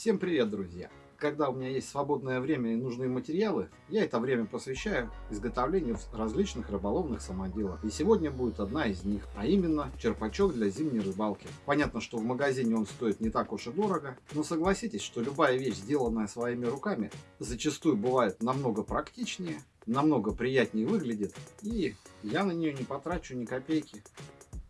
Всем привет, друзья! Когда у меня есть свободное время и нужные материалы, я это время посвящаю изготовлению различных рыболовных самоделок. И сегодня будет одна из них, а именно черпачок для зимней рыбалки. Понятно, что в магазине он стоит не так уж и дорого, но согласитесь, что любая вещь, сделанная своими руками, зачастую бывает намного практичнее, намного приятнее выглядит, и я на нее не потрачу ни копейки.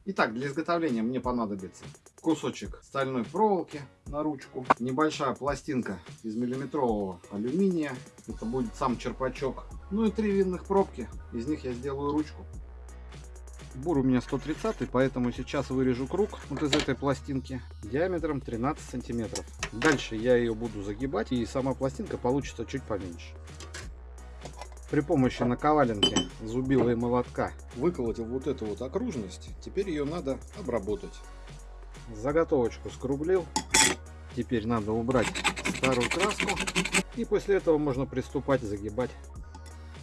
Итак, для изготовления мне понадобится кусочек стальной проволоки на ручку, небольшая пластинка из миллиметрового алюминия, это будет сам черпачок, ну и три винных пробки, из них я сделаю ручку. Бур у меня 130, поэтому сейчас вырежу круг вот из этой пластинки диаметром 13 сантиметров. Дальше я ее буду загибать и сама пластинка получится чуть поменьше. При помощи наковаленки, зубила и молотка выколотил вот эту вот окружность. Теперь ее надо обработать. Заготовочку скруглил. Теперь надо убрать старую краску. И после этого можно приступать загибать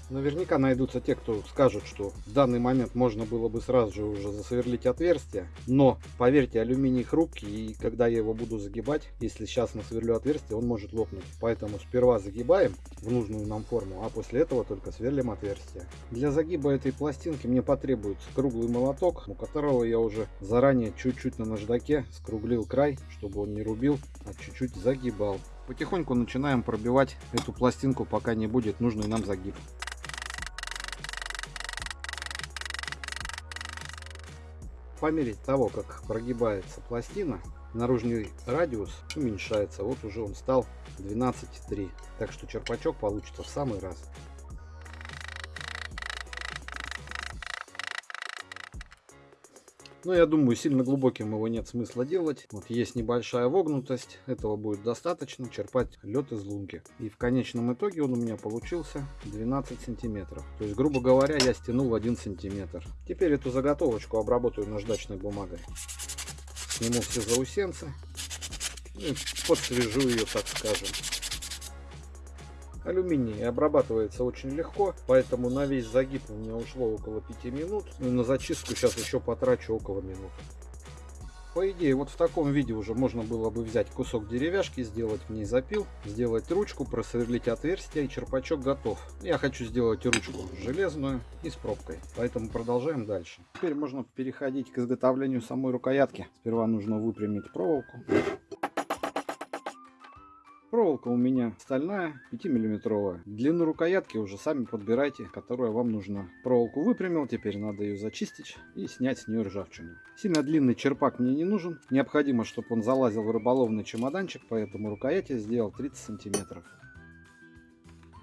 Наверняка найдутся те, кто скажут, что в данный момент можно было бы сразу же уже засверлить отверстие. Но, поверьте, алюминий хрупкий, и когда я его буду загибать, если сейчас насверлю отверстие, он может лопнуть. Поэтому сперва загибаем в нужную нам форму, а после этого только сверлим отверстие. Для загиба этой пластинки мне потребуется круглый молоток, у которого я уже заранее чуть-чуть на наждаке скруглил край, чтобы он не рубил, а чуть-чуть загибал. Потихоньку начинаем пробивать эту пластинку, пока не будет нужный нам загиб. По мере того, как прогибается пластина, наружный радиус уменьшается. Вот уже он стал 12,3. Так что черпачок получится в самый раз. Но я думаю, сильно глубоким его нет смысла делать. Вот есть небольшая вогнутость, этого будет достаточно черпать лед из лунки. И в конечном итоге он у меня получился 12 сантиметров. То есть, грубо говоря, я стянул 1 сантиметр. Теперь эту заготовочку обработаю наждачной бумагой. Сниму все заусенцы и подсвежу ее, так скажем. Алюминий обрабатывается очень легко, поэтому на весь загиб у меня ушло около 5 минут. Ну, на зачистку сейчас еще потрачу около минуты. По идее, вот в таком виде уже можно было бы взять кусок деревяшки, сделать в ней запил, сделать ручку, просверлить отверстие и черпачок готов. Я хочу сделать ручку железную и с пробкой, поэтому продолжаем дальше. Теперь можно переходить к изготовлению самой рукоятки. Сперва нужно выпрямить проволоку. Проволока у меня стальная, 5-миллиметровая. Длину рукоятки уже сами подбирайте, которая вам нужна. Проволоку выпрямил, теперь надо ее зачистить и снять с нее ржавчину. Сильно длинный черпак мне не нужен. Необходимо, чтобы он залазил в рыболовный чемоданчик, поэтому рукоять я сделал 30 сантиметров.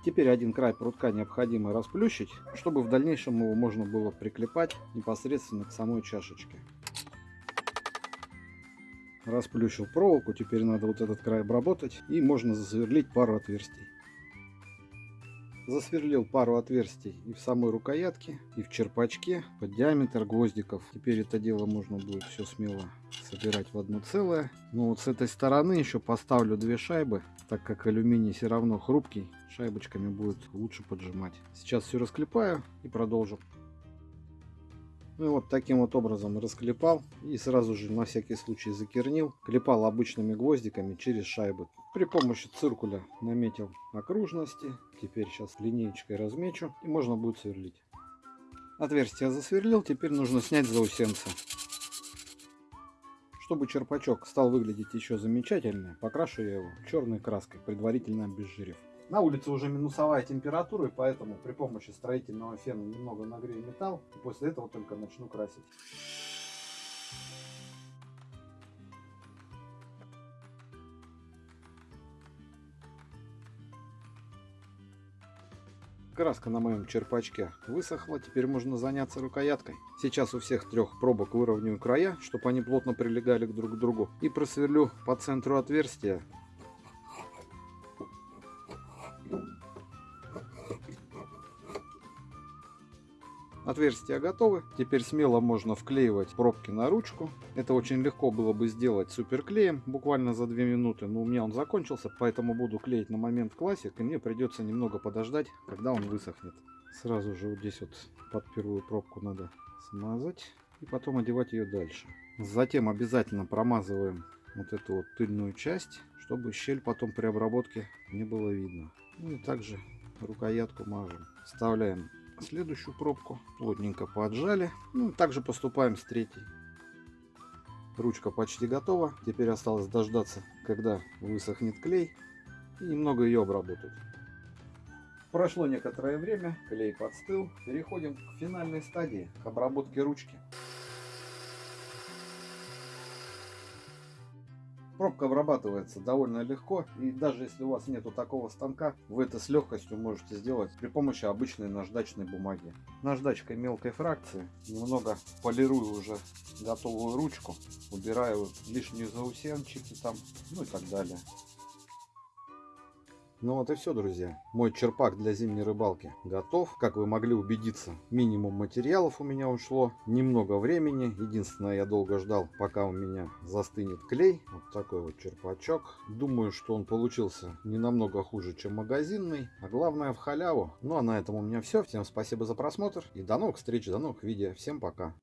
Теперь один край прутка необходимо расплющить, чтобы в дальнейшем его можно было приклепать непосредственно к самой чашечке расплющил проволоку, теперь надо вот этот край обработать и можно засверлить пару отверстий. Засверлил пару отверстий и в самой рукоятке, и в черпачке под диаметр гвоздиков. Теперь это дело можно будет все смело собирать в одно целое. Но вот с этой стороны еще поставлю две шайбы, так как алюминий все равно хрупкий, шайбочками будет лучше поджимать. Сейчас все расклепаю и продолжу. Ну и вот таким вот образом расклепал и сразу же на всякий случай закернил. Клепал обычными гвоздиками через шайбы. При помощи циркуля наметил окружности. Теперь сейчас линеечкой размечу и можно будет сверлить. Отверстие засверлил, теперь нужно снять заусенцы. Чтобы черпачок стал выглядеть еще замечательнее, покрашу я его черной краской, предварительно обезжирив. На улице уже минусовая температура, и поэтому при помощи строительного фена немного нагрею металл, и после этого только начну красить. Краска на моем черпачке высохла, теперь можно заняться рукояткой. Сейчас у всех трех пробок выровняю края, чтобы они плотно прилегали друг к другу. И просверлю по центру отверстия Отверстия готовы. Теперь смело можно вклеивать пробки на ручку. Это очень легко было бы сделать суперклеем, буквально за 2 минуты. Но у меня он закончился, поэтому буду клеить на момент классик. И мне придется немного подождать, когда он высохнет. Сразу же вот здесь вот под первую пробку надо смазать. И потом одевать ее дальше. Затем обязательно промазываем вот эту вот тыльную часть, чтобы щель потом при обработке не было видно. Ну и также рукоятку мажем. Вставляем следующую пробку, плотненько поджали. Ну также поступаем с третьей. Ручка почти готова. Теперь осталось дождаться, когда высохнет клей и немного ее обработать. Прошло некоторое время, клей подстыл. Переходим к финальной стадии, к обработке ручки. Пробка обрабатывается довольно легко, и даже если у вас нету такого станка, вы это с легкостью можете сделать при помощи обычной наждачной бумаги. Наждачкой мелкой фракции немного полирую уже готовую ручку, убираю лишние заусенчики там, ну и так далее. Ну вот и все, друзья. Мой черпак для зимней рыбалки готов. Как вы могли убедиться, минимум материалов у меня ушло. Немного времени. Единственное, я долго ждал, пока у меня застынет клей. Вот такой вот черпачок. Думаю, что он получился не намного хуже, чем магазинный. А главное в халяву. Ну а на этом у меня все. Всем спасибо за просмотр. И до новых встреч, до новых видео. Всем пока.